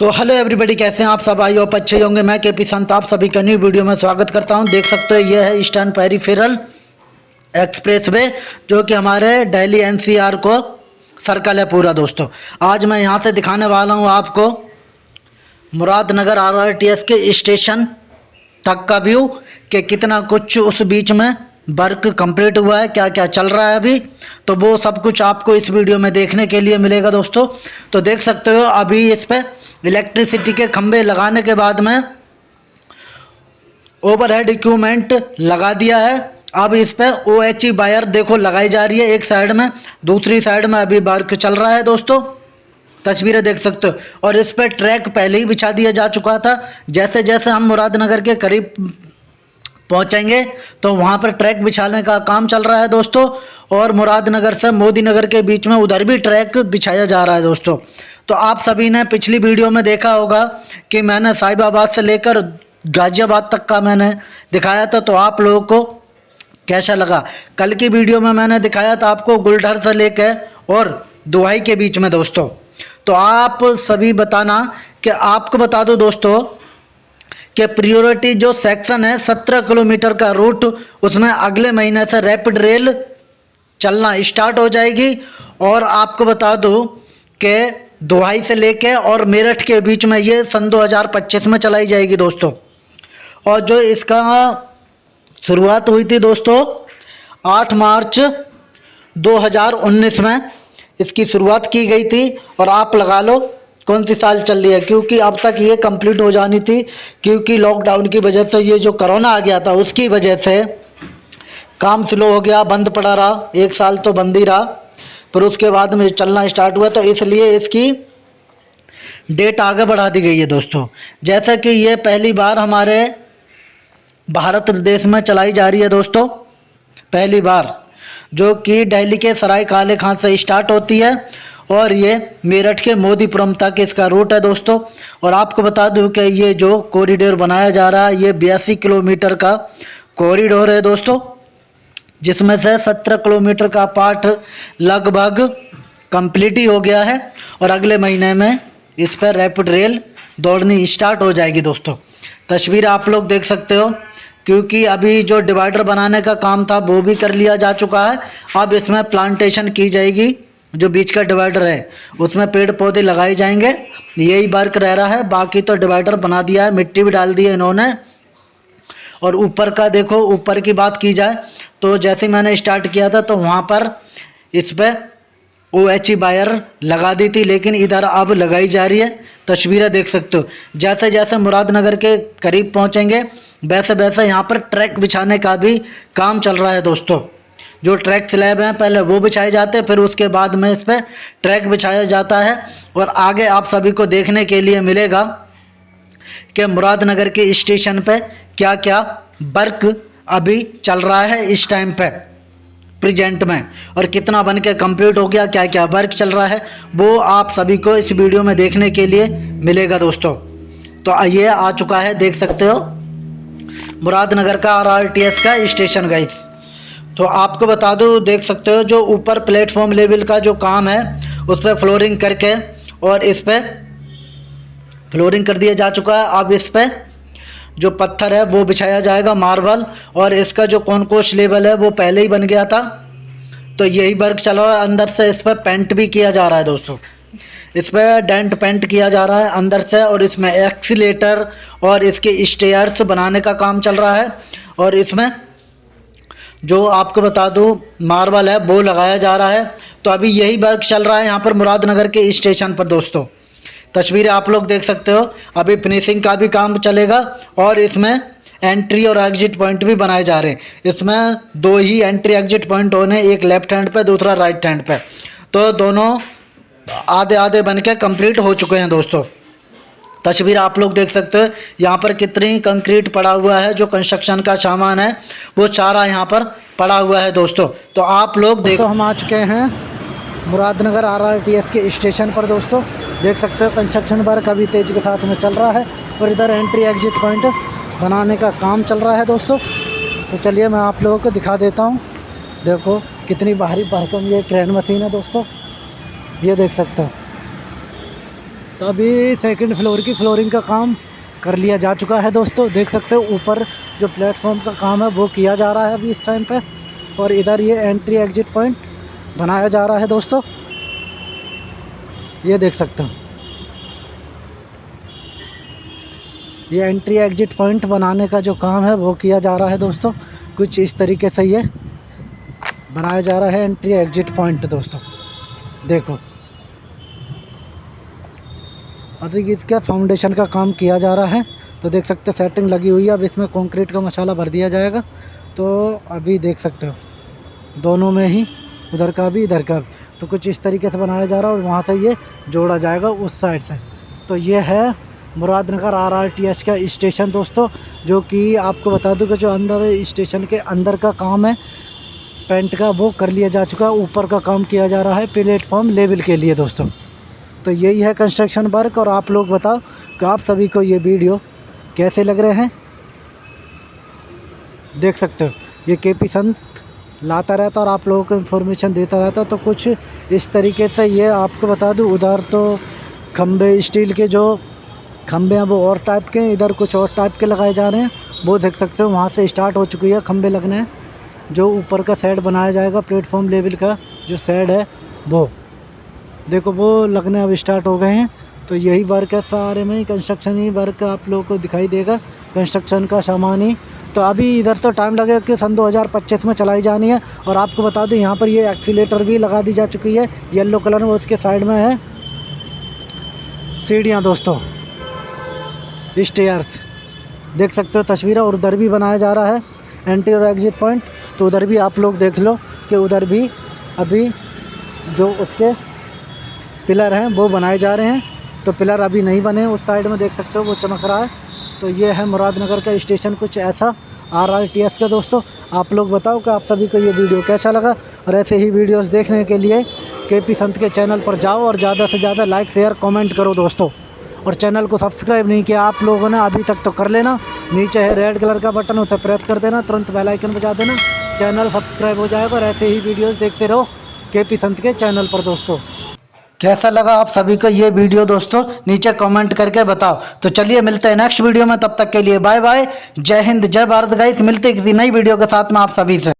so hello everybody कैसे हैं आप सब? आई होप अच्छे होंगे। मैं के पी संत, आप सभी का न्यू वीडियो में स्वागत करता हूँ। देख सकते हो, ये है ईस्टर्न पेरीफेरल एक्सप्रेस वे जो कि हमारे दिल्ली एनसीआर को सर्कल है पूरा, दोस्तों। आज मैं यहाँ से दिखाने वाला हूँ आपको मुरादनगर आरआरटीएस के स्टेशन तक का व्यू कि कितना कुछ उस बीच में वर्क कंप्लीट हुआ है क्या क्या चल रहा है अभी? तो वो सब कुछ आपको इस वीडियो में देखने के लिए मिलेगा दोस्तों। तो देख सकते हो अभी इस पर इलेक्ट्रिसिटी के खंभे लगाने के बाद में ओवरहेड इक्विपमेंट लगा दिया है। अब इस पर ओ एच ई वायर देखो लगाई जा रही है एक साइड में, दूसरी साइड में अभी वर्क चल रहा है दोस्तों। तस्वीरें देख सकते हो। और इस पर ट्रैक पहले ही बिछा दिया जा चुका था। जैसे जैसे हम मुरादनगर के करीब पहुँचेंगे तो वहाँ पर ट्रैक बिछाने का काम चल रहा है दोस्तों, और मुरादनगर से मोदी नगर के बीच में उधर भी ट्रैक बिछाया जा रहा है दोस्तों। तो आप सभी ने पिछली वीडियो में देखा होगा कि मैंने साहिबाबाद से लेकर गाजियाबाद तक का मैंने दिखाया था तो आप लोगों को कैसा लगा? कल की वीडियो में मैंने दिखाया था आपको गुलढर से लेकर और दुहाई के बीच में दोस्तों। तो आप सभी बताना कि आपको बता दो दोस्तों कि प्रियोरिटी जो सेक्शन है, सत्रह किलोमीटर का रूट उसमें अगले महीने से रैपिड रेल चलना स्टार्ट हो जाएगी। और आपको बता दूँ कि दुहाई से लेके और मेरठ के बीच में ये सन 2025 में चलाई जाएगी दोस्तों। और जो इसका शुरुआत हुई थी दोस्तों 8 मार्च 2019 में इसकी शुरुआत की गई थी। और आप लगा लो कौन सी साल चल रही है? क्योंकि अब तक ये कंप्लीट हो जानी थी, क्योंकि लॉकडाउन की वजह से ये जो करोना आ गया था, उसकी वजह से काम स्लो हो गया, बंद पड़ा रहा, एक साल तो बंद ही रहा। पर उसके बाद में चलना स्टार्ट हुआ तो इसलिए इसकी डेट आगे बढ़ा दी गई है दोस्तों। जैसा कि ये पहली बार हमारे भारत देश में चलाई जा रही है दोस्तों, पहली बार, जो कि दिल्ली के सराय काले खान से स्टार्ट होती है। और ये मेरठ के मोदीपुरम तक इसका रूट है दोस्तों। और आपको बता दूँ कि ये जो कॉरिडोर बनाया जा रहा है, ये बयासी किलोमीटर का कॉरिडोर है दोस्तों। जिसमें से सत्रह किलोमीटर का पार्ट लगभग कंप्लीट ही हो गया है और अगले महीने में इस पर रैपिड रेल दौड़नी स्टार्ट हो जाएगी दोस्तों। तस्वीर आप लोग देख सकते हो, क्योंकि अभी जो डिवाइडर बनाने का काम था, वो भी कर लिया जा चुका है। अब इसमें प्लांटेशन की जाएगी। जो बीच का डिवाइडर है, उसमें पेड़ पौधे लगाए जाएँगे। यही वर्क रह रहा है। बाकी तो डिवाइडर बना दिया है, मिट्टी भी डाल दी है इन्होंने। और ऊपर का देखो, ऊपर की बात की जाए तो जैसे मैंने स्टार्ट किया था तो वहाँ पर इस पर ओ एच ई वायर लगा दी थी, लेकिन इधर अब लगाई जा रही है। तस्वीरें देख सकते हो। जैसे जैसे मुरादनगर के करीब पहुँचेंगे, वैसे वैसे यहाँ पर ट्रैक बिछाने का भी काम चल रहा है दोस्तों। जो ट्रैक स्लैब हैं, पहले वो बिछाए जाते हैं, फिर उसके बाद में इस पर ट्रैक बिछाया जाता है। और आगे आप सभी को देखने के लिए मिलेगा कि मुरादनगर के स्टेशन पे क्या क्या वर्क अभी चल रहा है इस टाइम पे प्रेजेंट में। और कितना बन के कंप्लीट हो गया क्या क्या वर्क चल रहा है, वो आप सभी को इस वीडियो में देखने के लिए मिलेगा दोस्तों। तो ये आ चुका है, देख सकते हो, मुरादनगर का आर आर टी एस का स्टेशन गाइस तो आपको बता दूँ, देख सकते हो जो ऊपर प्लेटफॉर्म लेवल का जो काम है, उस पर फ्लोरिंग करके और इस पर फ्लोरिंग कर दिया जा चुका है। अब इस पर जो पत्थर है, वो बिछाया जाएगा मार्बल और इसका जो कॉनकोश लेवल है, वो पहले ही बन गया था। तो यही वर्क चल रहा है। अंदर से इस पर पेंट भी किया जा रहा है दोस्तों। इस पर डेंट पेंट किया जा रहा है अंदर से और इसमें एक्सीटर और इसके स्टेयर्स बनाने का काम चल रहा है और इसमें जो आपको बता दूँ, मार्बल है, वो लगाया जा रहा है। तो अभी यही वर्क चल रहा है यहाँ पर मुरादनगर के स्टेशन पर, दोस्तों। तस्वीरें आप लोग देख सकते हो। अभी फिनिशिंग का भी काम चलेगा और इसमें एंट्री और एग्जिट पॉइंट भी बनाए जा रहे हैं। इसमें दो ही एंट्री एग्जिट पॉइंट होने, एक लेफ़्ट हैंड पे, दूसरा राइट हैंड पे। तो दोनों आधे आधे बन के हो चुके हैं, दोस्तों। तस्वीर आप लोग देख सकते हो। यहाँ पर कितनी कंक्रीट पड़ा हुआ है, जो कंस्ट्रक्शन का सामान है, वो सारा यहाँ पर पड़ा हुआ है दोस्तों। तो आप लोग देखो हम आ चुके हैं मुरादनगर आरआरटीएस के स्टेशन पर दोस्तों। देख सकते हो कंस्ट्रक्शन वर्क अभी तेज़ी के साथ में चल रहा है और इधर एंट्री एग्जिट पॉइंट बनाने का काम चल रहा है दोस्तों। तो चलिए मैं आप लोगों को दिखा देता हूँ। देखो, कितनी भारी भरकम ये क्रेन मशीन है दोस्तों। ये देख सकते हो। तो अभी सेकंड फ्लोर की फ्लोरिंग का काम कर लिया जा चुका है दोस्तों। देख सकते हो ऊपर जो प्लेटफॉर्म का काम है, वो किया जा रहा है अभी इस टाइम पे। और इधर ये एंट्री एग्जिट पॉइंट बनाया जा रहा है दोस्तों। ये देख सकते हो। ये एंट्री एग्जिट पॉइंट बनाने का जो काम है, वो किया जा रहा है दोस्तों। कुछ इस तरीके से ये बनाया जा रहा है एंट्री एग्जिट पॉइंट दोस्तों। देखो। अभी इसका फाउंडेशन का काम किया जा रहा है। तो देख सकते हो सेटिंग लगी हुई है। अब इसमें कंक्रीट का मसाला भर दिया जाएगा। तो अभी देख सकते हो, दोनों में ही, उधर का भी, इधर का भी। तो कुछ इस तरीके से बनाया जा रहा है और वहाँ से ये जोड़ा जाएगा उस साइड से। तो ये है Muradnagar R R T S का स्टेशन दोस्तों, जो कि आपको बता दूँ कि जो अंदर स्टेशन के अंदर का काम है पेंट का वो कर लिया जा चुका है। ऊपर का काम किया जा रहा है प्लेटफॉर्म लेवल के लिए दोस्तों। तो यही है कंस्ट्रक्शन वर्क और आप लोग बताओ कि आप सभी को ये वीडियो कैसे लग रहे हैं? देख सकते हो। ये के पी संत लाता रहता और आप लोगों को इन्फॉर्मेशन देता रहता तो कुछ इस तरीके से ये आपको बता दूँ, उधर तो खंभे स्टील के जो खंभे हैं वो और टाइप के इधर कुछ और टाइप के लगाए जा रहे हैं। वो देख सकते हो, वहाँ से स्टार्ट हो चुकी है खंभे लगने। जो ऊपर का साइड बनाया जाएगा प्लेटफॉर्म लेवल का जो सेड है, वो। देखो, वो लगने अब स्टार्ट हो गए हैं। तो यही वर्क है सारे में कंस्ट्रक्शन ही वर्क आप लोगों को दिखाई देगा। कंस्ट्रक्शन का सामान ही। तो अभी इधर तो टाइम लगेगा कि सन 2025 में चलाई जानी है। और आपको बता दूँ, यहाँ पर ये एक्सीटर भी लगा दी जा चुकी है। येलो कलर में उसके साइड में है। सीढ़ियाँ दोस्तों। स्टेयर्स देख सकते हो, तस्वीरें और उधर भी बनाया जा रहा है। एंट्री और एग्जिट पॉइंट तो उधर भी आप लोग देख लो कि उधर भी अभी जो उसके पिलर हैं, वो बनाए जा रहे हैं। तो पिलर अभी नहीं बने, उस साइड में देख सकते हो, वो चमक रहा है। तो ये है मुरादनगर का स्टेशन, कुछ ऐसा आर आर टी एस का दोस्तों। आप लोग बताओ कि आप सभी को ये वीडियो कैसा लगा? और ऐसे ही वीडियोस देखने के लिए के पी संत के चैनल पर जाओ और ज़्यादा से ज़्यादा लाइक, शेयर, कमेंट करो दोस्तों। और चैनल को सब्सक्राइब नहीं किया आप लोगों ने, अभी तक तो कर लेना। नीचे है रेड कलर का बटन, उसे प्रेस कर देना, तुरंत बेल आइकन बजा देना। चैनल सब्सक्राइब हो जाएगा और ऐसे ही वीडियोस देखते रहो के पी संत के चैनल पर दोस्तों। कैसा लगा आप सभी को ये वीडियो दोस्तों? नीचे कमेंट करके बताओ। तो चलिए मिलते हैं नेक्स्ट वीडियो में, तब तक के लिए बाय बाय जय हिंद, जय भारत। गाइस मिलते किसी नई वीडियो के साथ में आप सभी से।